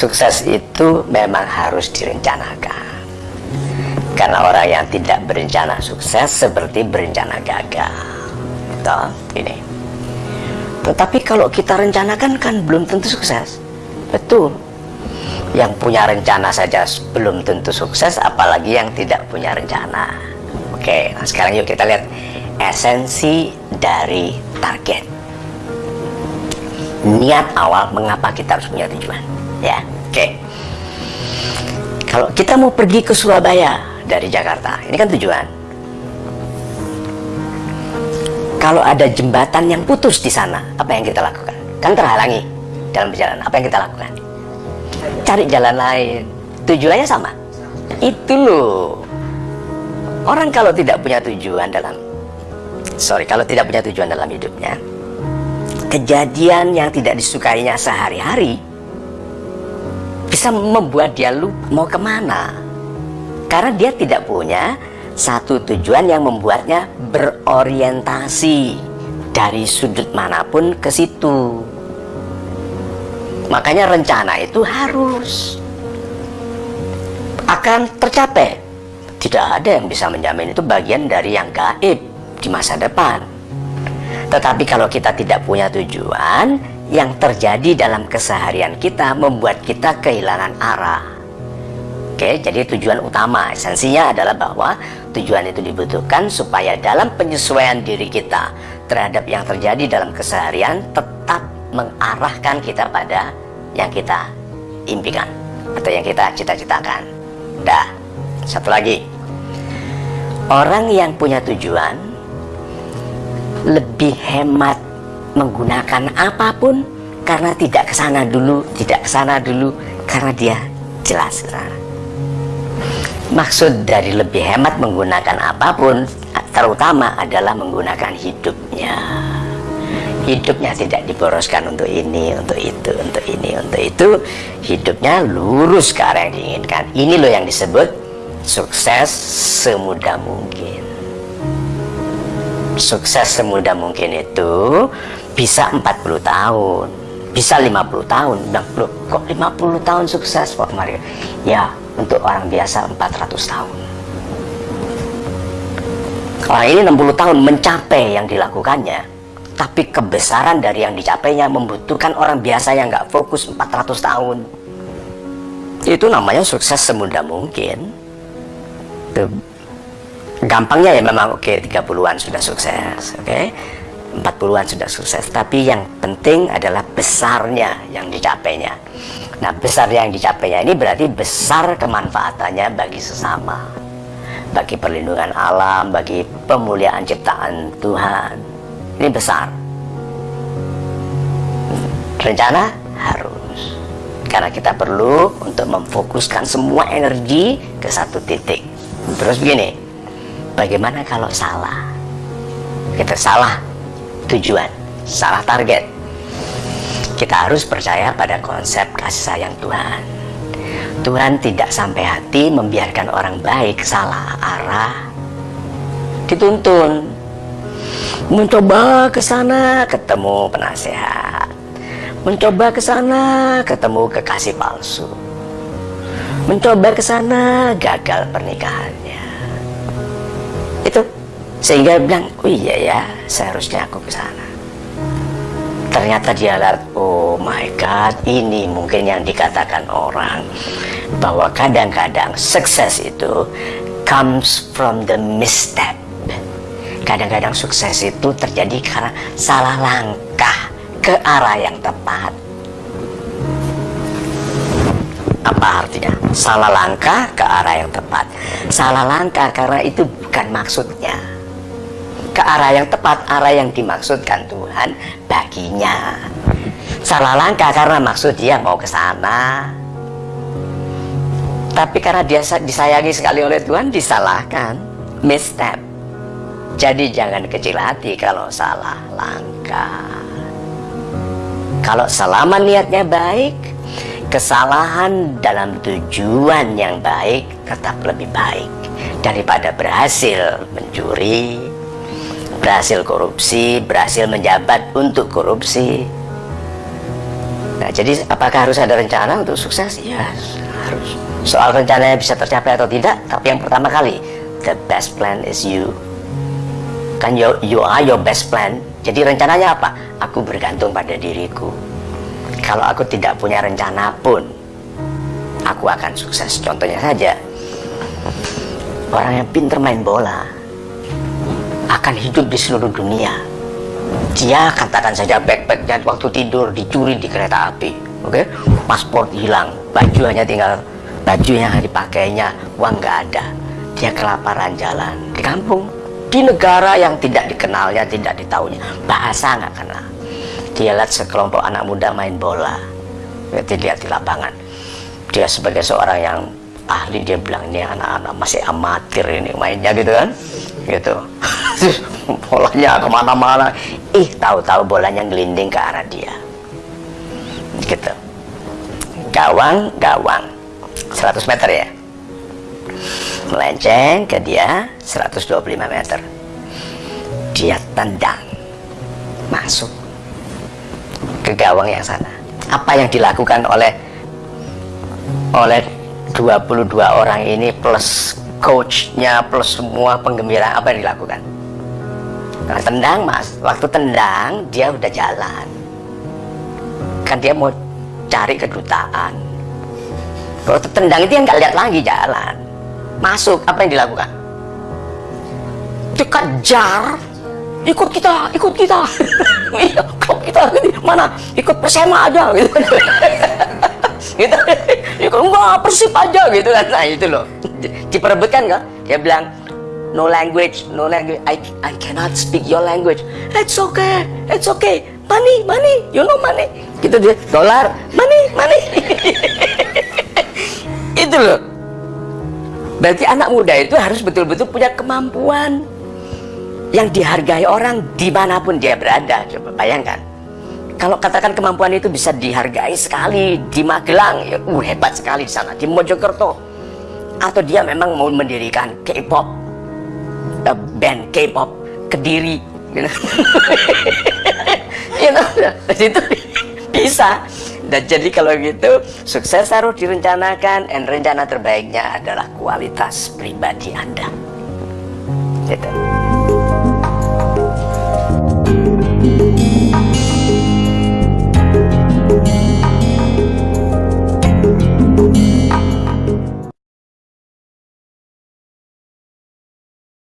Sukses itu memang harus direncanakan. Karena orang yang tidak berencana sukses seperti berencana gagal. Toh, ini. Tetapi kalau kita rencanakan kan belum tentu sukses. Betul. Yang punya rencana saja belum tentu sukses, apalagi yang tidak punya rencana. Oke, nah sekarang yuk kita lihat esensi dari target. Niat awal mengapa kita harus punya tujuan ya? Oke. Kalau kita mau pergi ke Surabaya dari Jakarta ini kan tujuan. Kalau ada jembatan yang putus di sana apa yang kita lakukan? Kan terhalangi dalam perjalanan apa yang kita lakukan? Cari jalan lain. Tujuannya sama. Itu loh. Orang kalau tidak punya tujuan dalam sorry kalau tidak punya tujuan dalam hidupnya. Kejadian yang tidak disukainya sehari-hari bisa membuat dia lupa mau ke mana. Karena dia tidak punya satu tujuan yang membuatnya berorientasi dari sudut mana pun ke situ. Makanya rencana itu harus akan tercapai. Tidak ada yang bisa menjamin itu bagian dari yang gaib di masa depan tetapi kalau kita tidak punya tujuan yang terjadi dalam keseharian kita membuat kita kehilangan arah. Oke, jadi tujuan utama esensinya adalah bahwa tujuan itu dibutuhkan supaya dalam penyesuaian diri kita terhadap yang terjadi dalam keseharian tetap mengarahkan kita pada yang kita impikan atau yang kita cita-citakan. Dah, satu lagi. Orang yang punya tujuan lebih hemat menggunakan apa pun karena tidak ke sana dulu, tidak ke sana dulu karena dia jelas. Maksud dari lebih hemat menggunakan apa pun terutama adalah menggunakan hidupnya. Hidupnya tidak diboroskan untuk ini, untuk itu, untuk ini, untuk itu. Hidupnya lurus ke arah yang diinginkan. Ini loh yang disebut sukses semudah mungkin sukses semudah mungkin itu bisa 40 tahun bisa 50 tahun. Dan kok 50 tahun sukses Pak Mario ya untuk orang biasa 400 tahun. Orang ini 60 tahun mencapai yang dilakukannya. Tapi kebesaran dari yang dicapainya membutuhkan orang biasa yang nggak fokus 400 tahun. Itu namanya sukses semudah mungkin. Tuh gampangnya ya memang. Oke okay, 30-an sudah sukses oke? Okay? 40-an sudah sukses. Tapi yang penting adalah besarnya yang dicapainya. Nah besar yang dicapainya ini berarti besar kemanfaatannya bagi sesama. Bagi perlindungan alam bagi pemuliaan ciptaan Tuhan. Ini besar. Rencana? Harus. Karena kita perlu untuk memfokuskan semua energi ke satu titik. Terus begini Bagaimana kalau salah? Kita salah tujuan, salah target. Kita harus percaya pada konsep kasih sayang Tuhan. Tuhan tidak sampai hati membiarkan orang baik salah arah. Dituntun. Mencoba ke sana ketemu penasehat. Mencoba ke sana ketemu kekasih palsu. Mencoba ke sana gagal pernikahannya sehingga bilang oh iya ya seharusnya aku ke sana ternyata dia lihat oh my god ini mungkin yang dikatakan orang bahwa kadang-kadang sukses itu comes from the misstep kadang-kadang sukses itu terjadi karena salah langkah ke arah yang tepat apa artinya? Salah langkah ke arah yang tepat. Salah langkah karena itu bukan maksudnya. Ke arah yang tepat, arah yang dimaksudkan Tuhan baginya. Salah langkah karena maksud dia mau ke sana. Tapi karena dia disayangi sekali oleh Tuhan, disalahkan. Misstep. Jadi jangan kecil hati kalau salah langkah. Kalau selama niatnya baik, kesalahan dalam tujuan yang baik tetap lebih baik daripada berhasil mencuri berhasil korupsi, berhasil menjabat untuk korupsi. Nah, jadi apakah harus ada rencana untuk sukses? Ya, harus. Soal rencananya bisa tercapai atau tidak, tapi yang pertama kali, the best plan is you. Kan you, you are your best plan. Jadi rencananya apa? Aku bergantung pada diriku. Kalau aku tidak punya rencana pun, aku akan sukses. Contohnya saja, orang yang pinter main bola akan hidup di seluruh dunia. Dia katakan saja backpacknya waktu tidur dicuri di kereta api oke? Okay? paspor hilang baju hanya tinggal baju yang dipakainya uang nggak ada. Dia kelaparan jalan di kampung di negara yang tidak dikenalnya tidak ditahunya bahasa nggak kenal. Dia lihat sekelompok anak muda main bola dia lihat di lapangan. Dia sebagai seorang yang ahli dia bilang ini anak-anak masih amatir ini mainnya gitu kan? Gitu bolanya ke mana-mana. Ih tahu-tahu bolanya ngelinding ke arah dia. Gitu. Gawang gawang. 100 meter ya? Melenceng ke dia 125 meter. Dia tendang. Masuk. Ke gawang yang sana. Apa yang dilakukan oleh oleh 22 orang ini plus coachnya plus semua penggembira apa yang dilakukan nah, tendang mas. Waktu tendang dia udah jalan. Kan dia mau cari kedutaan. Kalau tendang itu yang nggak lihat lagi jalan. Masuk apa yang dilakukan? Dikejar ikut kita ikut kita. Iya ikut kita mana? Ikut persema aja gitu. Gitu. Ikut enggak persib aja gitu kan. Nah itu loh. Diperebutkan kan dia bilang no language no language. I, I cannot speak your language. It's okay it's okay. Money money you know money. Gitu dia. Dolar money money. Itu loh. Berarti anak muda itu harus betul-betul punya kemampuan yang dihargai orang di mana pun dia berada. Coba bayangkan. Kalau katakan kemampuan itu bisa dihargai sekali di Magelang ya uh, hebat sekali di sana di Mojokerto. Atau dia memang mau mendirikan K-pop uh, band K-pop kediri. You know? you know, itu bisa. Dan jadi kalau gitu sukses harus direncanakan. Dan rencana terbaiknya adalah kualitas pribadi anda. Gitu.